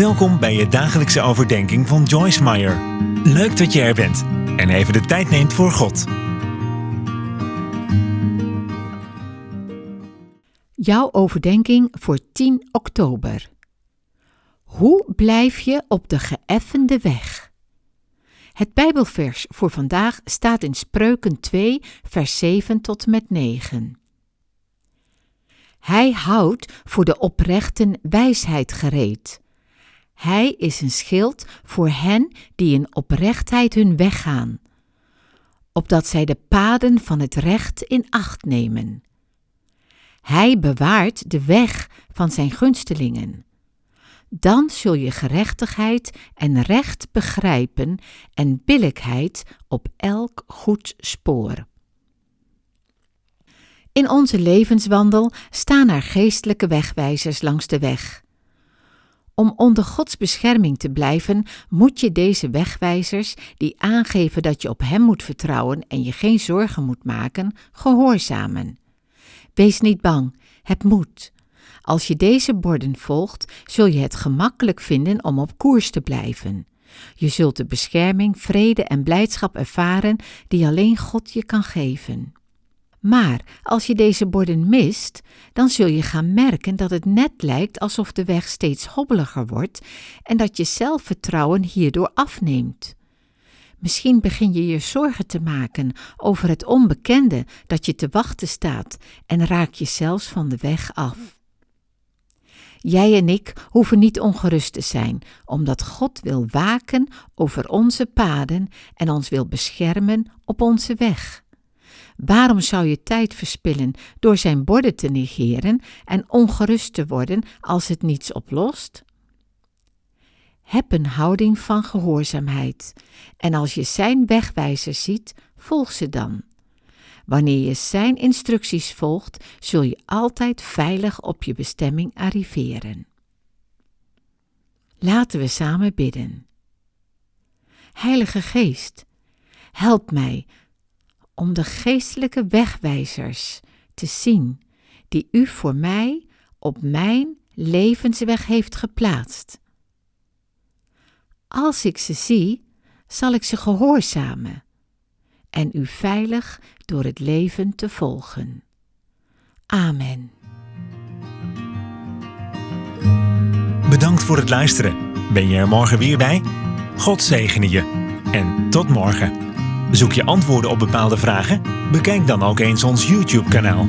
Welkom bij je dagelijkse overdenking van Joyce Meyer. Leuk dat je er bent en even de tijd neemt voor God. Jouw overdenking voor 10 oktober. Hoe blijf je op de geëffende weg? Het Bijbelvers voor vandaag staat in Spreuken 2, vers 7 tot met 9. Hij houdt voor de oprechten wijsheid gereed. Hij is een schild voor hen die in oprechtheid hun weg gaan, opdat zij de paden van het recht in acht nemen. Hij bewaart de weg van zijn gunstelingen. Dan zul je gerechtigheid en recht begrijpen en billijkheid op elk goed spoor. In onze levenswandel staan er geestelijke wegwijzers langs de weg. Om onder Gods bescherming te blijven, moet je deze wegwijzers, die aangeven dat je op Hem moet vertrouwen en je geen zorgen moet maken, gehoorzamen. Wees niet bang, heb moed. Als je deze borden volgt, zul je het gemakkelijk vinden om op koers te blijven. Je zult de bescherming, vrede en blijdschap ervaren die alleen God je kan geven. Maar als je deze borden mist, dan zul je gaan merken dat het net lijkt alsof de weg steeds hobbeliger wordt en dat je zelfvertrouwen hierdoor afneemt. Misschien begin je je zorgen te maken over het onbekende dat je te wachten staat en raak je zelfs van de weg af. Jij en ik hoeven niet ongerust te zijn, omdat God wil waken over onze paden en ons wil beschermen op onze weg. Waarom zou je tijd verspillen door zijn borden te negeren en ongerust te worden als het niets oplost? Heb een houding van gehoorzaamheid en als je zijn wegwijzers ziet, volg ze dan. Wanneer je zijn instructies volgt, zul je altijd veilig op je bestemming arriveren. Laten we samen bidden. Heilige Geest, help mij om de geestelijke wegwijzers te zien die u voor mij op mijn levensweg heeft geplaatst. Als ik ze zie, zal ik ze gehoorzamen en u veilig door het leven te volgen. Amen. Bedankt voor het luisteren. Ben je er morgen weer bij? God zegene je. En tot morgen. Zoek je antwoorden op bepaalde vragen? Bekijk dan ook eens ons YouTube-kanaal.